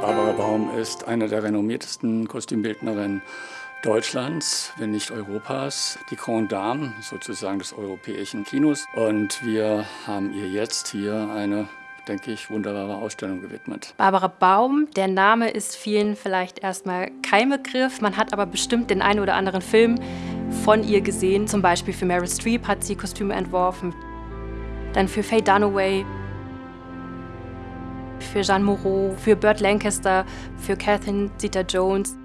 Baum ist eine der renommiertesten Kostümbildnerinnen Deutschlands, wenn nicht Europas, die Grande Dame sozusagen des europäischen Kinos. Und wir haben ihr jetzt hier eine denke ich, wunderbare Ausstellung gewidmet. Barbara Baum, der Name ist vielen vielleicht erstmal kein Begriff. Man hat aber bestimmt den einen oder anderen Film von ihr gesehen. Zum Beispiel für Meryl Streep hat sie Kostüme entworfen. Dann für Faye Dunaway, für Jeanne Moreau, für Burt Lancaster, für Catherine Zeta-Jones.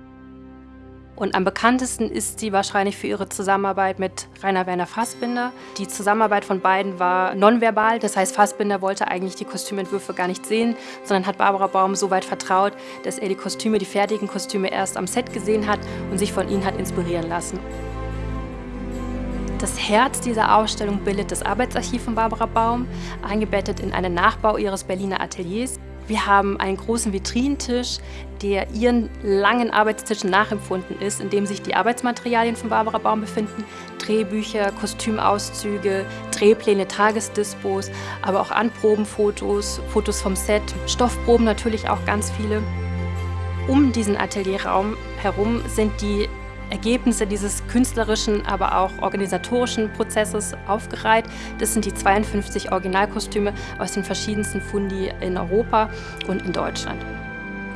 Und am bekanntesten ist sie wahrscheinlich für ihre Zusammenarbeit mit Rainer Werner Fassbinder. Die Zusammenarbeit von beiden war nonverbal, das heißt Fassbinder wollte eigentlich die Kostümentwürfe gar nicht sehen, sondern hat Barbara Baum so weit vertraut, dass er die Kostüme, die fertigen Kostüme erst am Set gesehen hat und sich von ihnen hat inspirieren lassen. Das Herz dieser Ausstellung bildet das Arbeitsarchiv von Barbara Baum, eingebettet in einen Nachbau ihres Berliner Ateliers. Wir haben einen großen Vitrinentisch, der ihren langen Arbeitstischen nachempfunden ist, in dem sich die Arbeitsmaterialien von Barbara Baum befinden. Drehbücher, Kostümauszüge, Drehpläne, Tagesdispos, aber auch Anprobenfotos, Fotos vom Set, Stoffproben natürlich auch ganz viele. Um diesen Atelierraum herum sind die Ergebnisse dieses künstlerischen, aber auch organisatorischen Prozesses aufgereiht. Das sind die 52 Originalkostüme aus den verschiedensten Fundi in Europa und in Deutschland.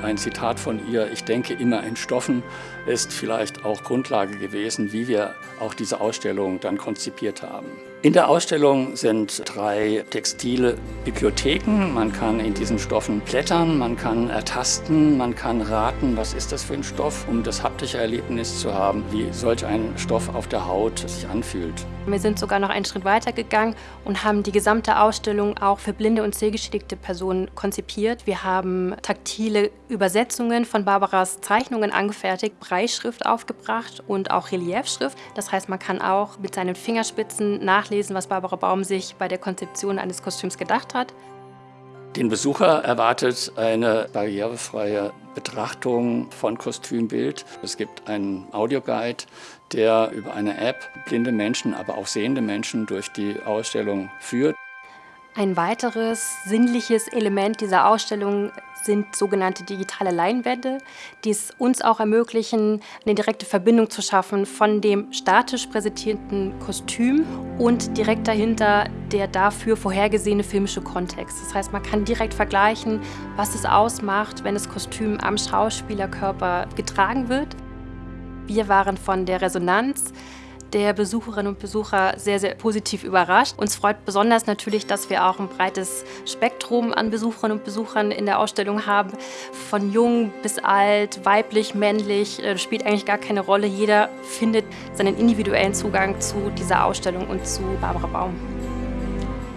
Ein Zitat von ihr, ich denke immer in Stoffen, ist vielleicht auch Grundlage gewesen, wie wir auch diese Ausstellung dann konzipiert haben. In der Ausstellung sind drei textile Bibliotheken. Man kann in diesen Stoffen blättern, man kann ertasten, man kann raten, was ist das für ein Stoff, um das haptische Erlebnis zu haben, wie solch ein Stoff auf der Haut sich anfühlt. Wir sind sogar noch einen Schritt weiter gegangen und haben die gesamte Ausstellung auch für blinde und sehgeschädigte Personen konzipiert. Wir haben taktile Übersetzungen von Barbaras Zeichnungen angefertigt, Breischrift aufgebracht und auch Reliefschrift. Das heißt, man kann auch mit seinen Fingerspitzen nachlesen, was Barbara Baum sich bei der Konzeption eines Kostüms gedacht hat. Den Besucher erwartet eine barrierefreie Betrachtung von Kostümbild. Es gibt einen Audioguide, der über eine App blinde Menschen, aber auch sehende Menschen durch die Ausstellung führt. Ein weiteres sinnliches Element dieser Ausstellung sind sogenannte digitale Leinwände, die es uns auch ermöglichen, eine direkte Verbindung zu schaffen von dem statisch präsentierten Kostüm und direkt dahinter der dafür vorhergesehene filmische Kontext. Das heißt, man kann direkt vergleichen, was es ausmacht, wenn das Kostüm am Schauspielerkörper getragen wird. Wir waren von der Resonanz der Besucherinnen und Besucher sehr, sehr positiv überrascht. Uns freut besonders natürlich, dass wir auch ein breites Spektrum an Besucherinnen und Besuchern in der Ausstellung haben. Von jung bis alt, weiblich, männlich, das spielt eigentlich gar keine Rolle. Jeder findet seinen individuellen Zugang zu dieser Ausstellung und zu Barbara Baum.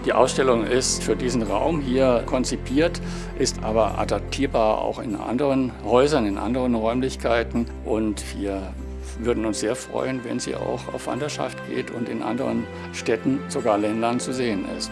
Die Ausstellung ist für diesen Raum hier konzipiert, ist aber adaptierbar auch in anderen Häusern, in anderen Räumlichkeiten und wir würden uns sehr freuen, wenn sie auch auf Wanderschaft geht und in anderen Städten, sogar Ländern zu sehen ist.